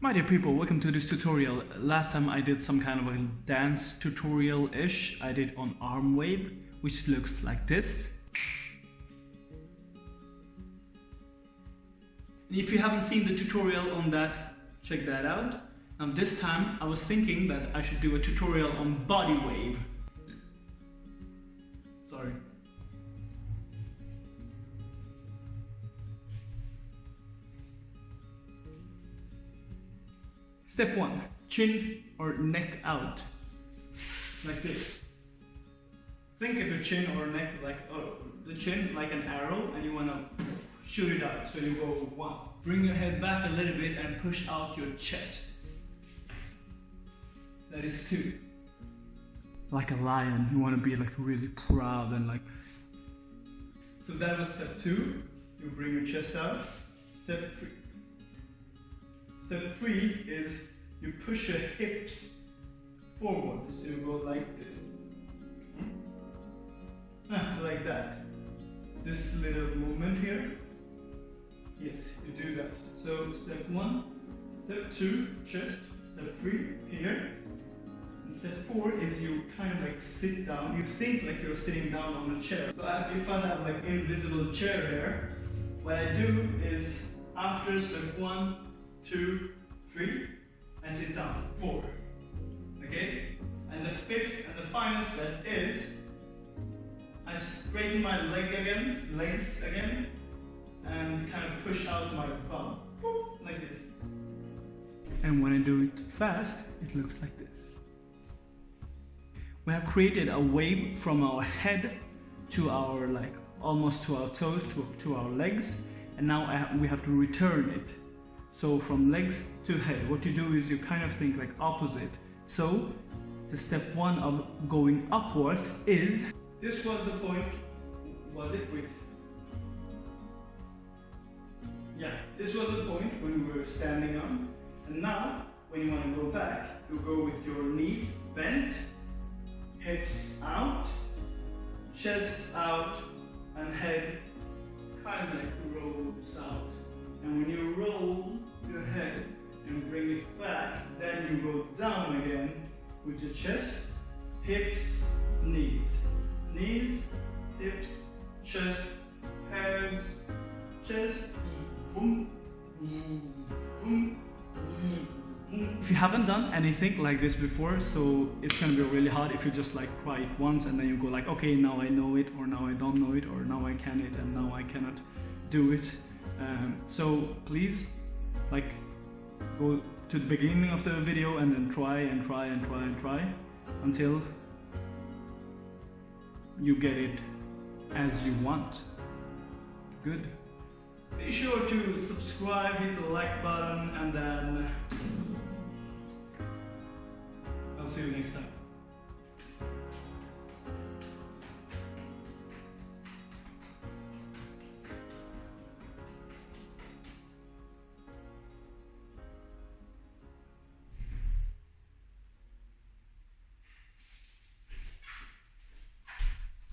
My dear people, welcome to this tutorial. Last time I did some kind of a dance tutorial-ish. I did on arm wave, which looks like this. And if you haven't seen the tutorial on that, check that out. Now this time I was thinking that I should do a tutorial on body wave. Sorry. Step one, chin or neck out. Like this. Think of your chin or neck like oh, the chin like an arrow and you want to shoot it out. So you go one. Bring your head back a little bit and push out your chest. That is two. Like a lion, you want to be like really proud and like. So that was step two. You bring your chest out. Step three. Step three is you push your hips forward. So you go like this. Hmm? Ah, like that. This little movement here. Yes, you do that. So step one, step two, chest. Step three, here. And step four is you kind of like sit down. You think like you're sitting down on a chair. So if I have like invisible chair here, what I do is after step one, two, three, and sit down. Four. Okay? And the fifth and the final step is I straighten my leg again, legs again, and kind of push out my bum. Like this. And when I do it fast, it looks like this. We have created a wave from our head to our like almost to our toes to, to our legs and now we have to return it so from legs to head, what you do is you kind of think like opposite. So the step one of going upwards is, this was the point, was it? Wait. Yeah, this was the point when we were standing on. And now, when you want to go back, you go with your knees bent, hips out, chest out, and head kind of like rolls out. And when you roll with your chest, hips, knees. Knees, hips, chest, hands, chest, boom, boom, boom. If you haven't done anything like this before, so it's gonna be really hard if you just like try it once and then you go like, okay, now I know it, or now I don't know it, or now I can it, and now I cannot do it. Um, so please, like, go to the beginning of the video and then try and try and try and try until you get it as you want. Good. Be sure to subscribe, hit the like button, and then I'll see you next time.